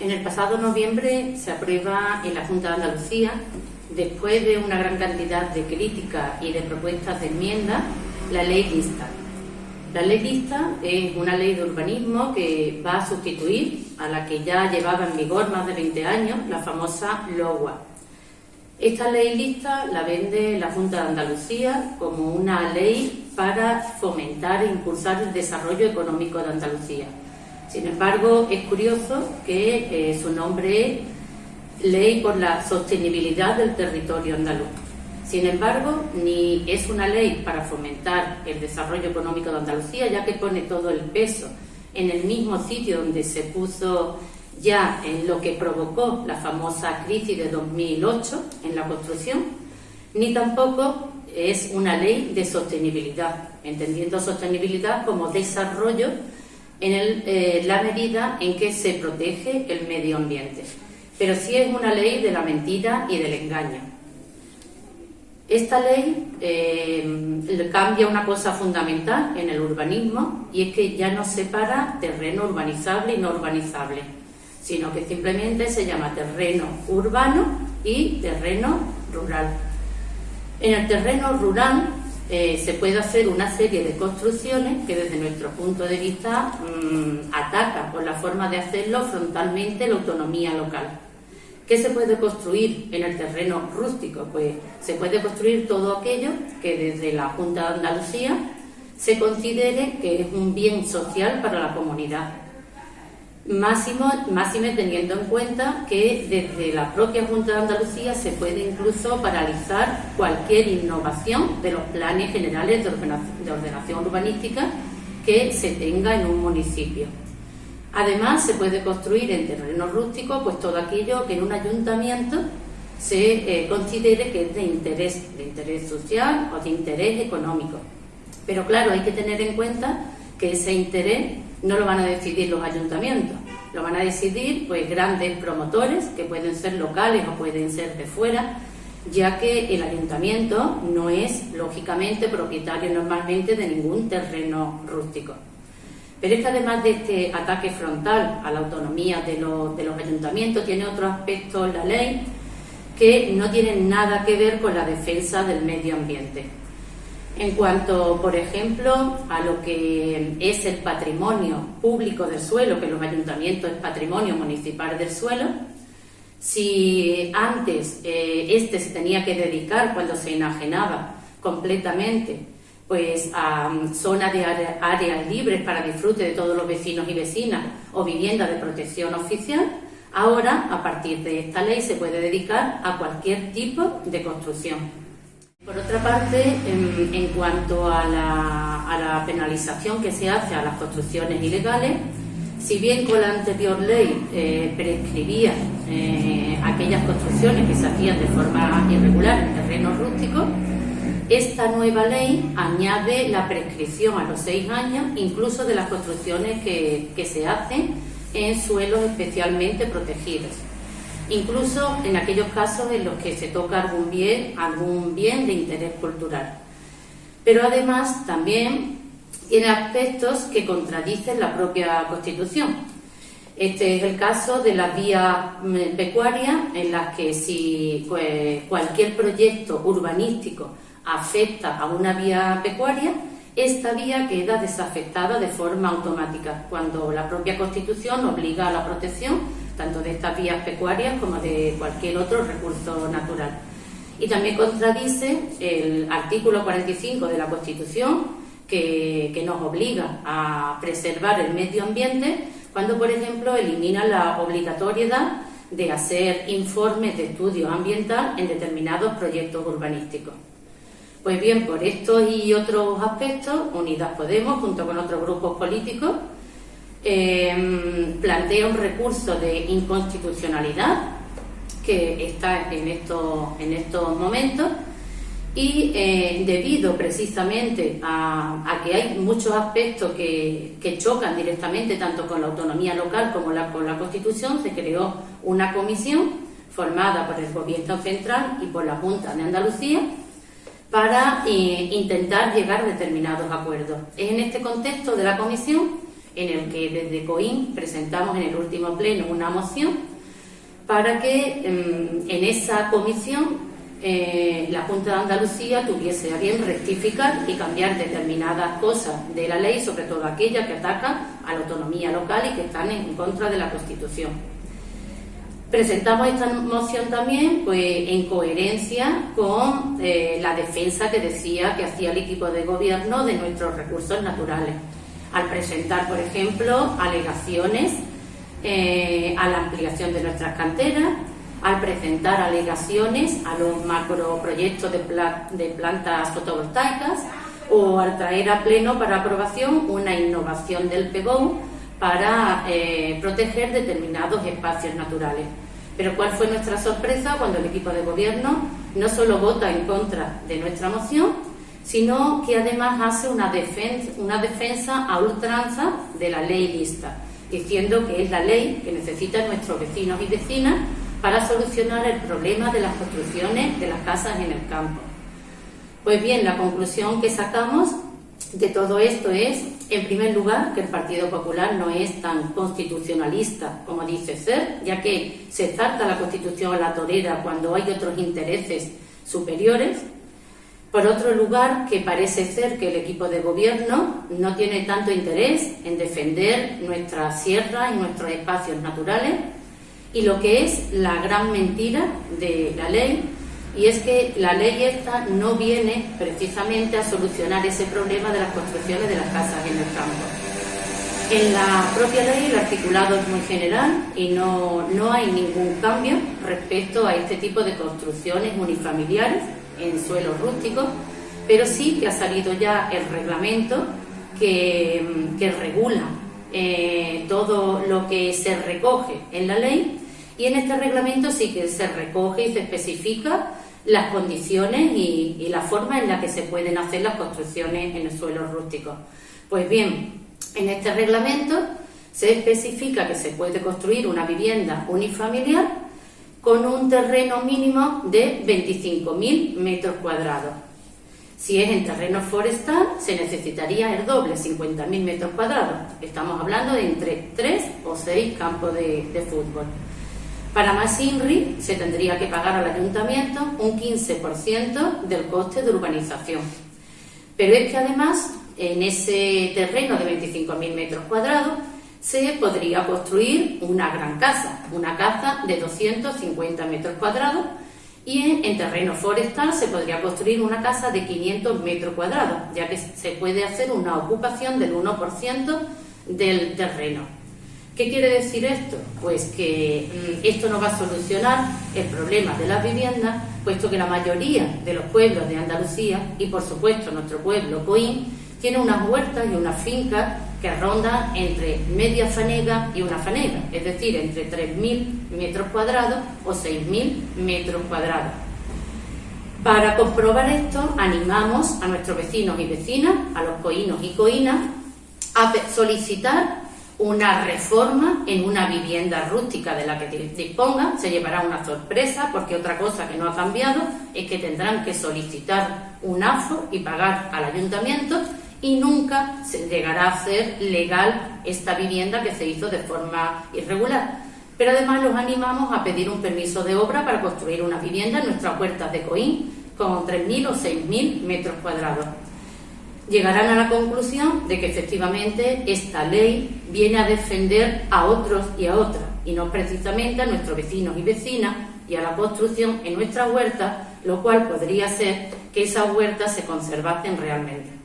En el pasado noviembre se aprueba en la Junta de Andalucía, después de una gran cantidad de críticas y de propuestas de enmienda, la ley lista. La ley lista es una ley de urbanismo que va a sustituir a la que ya llevaba en vigor más de 20 años, la famosa LOGUA. Esta ley lista la vende la Junta de Andalucía como una ley para fomentar e impulsar el desarrollo económico de Andalucía. Sin embargo, es curioso que eh, su nombre es Ley por la Sostenibilidad del Territorio Andaluz. Sin embargo, ni es una ley para fomentar el desarrollo económico de Andalucía, ya que pone todo el peso en el mismo sitio donde se puso ya en lo que provocó la famosa crisis de 2008 en la construcción, ni tampoco es una ley de sostenibilidad, entendiendo sostenibilidad como desarrollo en eh, la medida en que se protege el medio ambiente. Pero sí es una ley de la mentira y del engaño. Esta ley eh, cambia una cosa fundamental en el urbanismo y es que ya no separa terreno urbanizable y no urbanizable, sino que simplemente se llama terreno urbano y terreno rural. En el terreno rural eh, se puede hacer una serie de construcciones que desde nuestro punto de vista mmm, atacan por la forma de hacerlo frontalmente la autonomía local. ¿Qué se puede construir en el terreno rústico? Pues se puede construir todo aquello que desde la Junta de Andalucía se considere que es un bien social para la comunidad. Máximo, máxime teniendo en cuenta que desde la propia Junta de Andalucía se puede incluso paralizar cualquier innovación de los planes generales de ordenación urbanística que se tenga en un municipio. Además, se puede construir en terreno rústico pues todo aquello que en un ayuntamiento se eh, considere que es de interés, de interés social o de interés económico. Pero claro, hay que tener en cuenta que ese interés no lo van a decidir los ayuntamientos, lo van a decidir pues grandes promotores que pueden ser locales o pueden ser de fuera, ya que el ayuntamiento no es lógicamente propietario normalmente de ningún terreno rústico. Pero es que además de este ataque frontal a la autonomía de los, de los ayuntamientos, tiene otro aspecto la ley que no tienen nada que ver con la defensa del medio ambiente. En cuanto, por ejemplo, a lo que es el patrimonio público del suelo, que los ayuntamientos es patrimonio municipal del suelo, si antes eh, este se tenía que dedicar cuando se enajenaba completamente pues a um, zonas de áreas libres para disfrute de todos los vecinos y vecinas o viviendas de protección oficial, ahora, a partir de esta ley, se puede dedicar a cualquier tipo de construcción. Por otra parte, en, cuanto a la, penalización que se hace a las construcciones ilegales, si bien con la anterior ley eh, prescribía eh, aquellas construcciones que se hacían de forma irregular en terrenos rústicos, esta nueva ley añade la prescripción a los seis años, incluso de las construcciones que, se hacen en suelos especialmente protegidos, incluso en aquellos casos en los que se toca algún bien, algún bien de interés cultural. Pero además también tiene aspectos que contradicen la propia Constitución. Este es el caso de las vías mm, pecuarias en las que si pues, cualquier proyecto urbanístico afecta a una vía pecuaria, esta vía queda desafectada de forma automática, cuando la propia Constitución obliga a la protección tanto de estas vías pecuarias como de cualquier otro recurso natural. Y también contradice el artículo 45 de la Constitución, que, nos obliga a preservar el medio ambiente, cuando, por ejemplo, elimina la obligatoriedad de hacer informes de estudio ambiental en determinados proyectos urbanísticos. Pues bien, por estos y otros aspectos, Unidas Podemos, junto con otros grupos políticos, em, plantea un recurso de inconstitucionalidad que está en estos, en estos momentos y eh, debido precisamente a, que hay muchos aspectos que, chocan directamente tanto con la autonomía local como la, con la Constitución, se creó una comisión formada por el Gobierno Central y por la Junta de Andalucía para eh, intentar llegar a determinados acuerdos. Es en este contexto de la Comisión en el que desde COIN presentamos en el último pleno una moción para que em, en esa comisión eh, la Junta de Andalucía tuviese a bien rectificar y cambiar determinadas cosas de la ley, sobre todo aquellas que atacan a la autonomía local y que están en contra de la Constitución. Presentamos esta moción también pues, en coherencia con eh, la defensa que decía que hacía el equipo de gobierno de nuestros recursos naturales, al presentar, por ejemplo, alegaciones eh, a la ampliación de nuestras canteras, al presentar alegaciones a los macroproyectos de, de plantas fotovoltaicas o al traer a pleno para aprobación una innovación del PEGON para eh, proteger determinados espacios naturales. Pero ¿cuál fue nuestra sorpresa cuando el equipo de gobierno no solo vota en contra de nuestra moción, sino que además hace una defensa, una defensa a ultranza de la ley lista, diciendo que es la ley que necesitan nuestros vecinos y vecinas para solucionar el problema de las construcciones de las casas en el campo. Pues bien, la conclusión que sacamos de todo esto es, en primer lugar, que el Partido Popular no es tan constitucionalista como dice ser, ya que se trata la Constitución a la torera cuando hay otros intereses superiores. Por otro lugar, que parece ser que el equipo de gobierno no tiene tanto interés en defender nuestras sierras y nuestros espacios naturales, y lo que es la gran mentira de la ley, y es que la ley esta no viene precisamente a solucionar ese problema de las construcciones de las casas en el campo. En la propia ley el articulado es muy general y no, no hay ningún cambio respecto a este tipo de construcciones unifamiliares en suelos rústicos, pero sí que ha salido ya el reglamento que, que regula eh, todo lo que se recoge en la ley y en este reglamento sí que se recoge y se especifica las condiciones y, la forma en la que se pueden hacer las construcciones en el suelo rústico. Pues bien, en este reglamento se especifica que se puede construir una vivienda unifamiliar con un terreno mínimo de 25.000 metros cuadrados. Si es en terreno forestal, se necesitaría el doble, 50.000 metros cuadrados. Estamos hablando de entre 3 o 6 campos de fútbol. Para más INRI se tendría que pagar al ayuntamiento un 15% del coste de urbanización. Pero es que además en ese terreno de 25.000 metros cuadrados se podría construir una gran casa, una casa de 250 metros cuadrados y en, terreno forestal se podría construir una casa de 500 metros cuadrados, ya que se puede hacer una ocupación del 1% del terreno. ¿Qué quiere decir esto? Pues que mm, esto no va a solucionar el problema de las viviendas, puesto que la mayoría de los pueblos de Andalucía, y por supuesto nuestro pueblo Coín, tiene unas huertas y unas fincas que rondan entre media fanega y una fanega, es decir, entre 3.000 metros cuadrados o 6.000 metros cuadrados. Para comprobar esto, animamos a nuestros vecinos y vecinas, a los coínos y coínas, a solicitar una reforma en una vivienda rústica de la que dispongan, se llevará una sorpresa porque otra cosa que no ha cambiado es que tendrán que solicitar un AFO y pagar al ayuntamiento y nunca se llegará a ser legal esta vivienda que se hizo de forma irregular. Pero además los animamos a pedir un permiso de obra para construir una vivienda en nuestras puertas de Coín con 3.000 o 6.000 metros cuadrados llegarán a la conclusión de que efectivamente esta ley viene a defender a otros y a otras, y no precisamente a nuestros vecinos y vecinas y a la construcción en nuestra huerta, lo cual podría ser que esas huertas se conservasen realmente.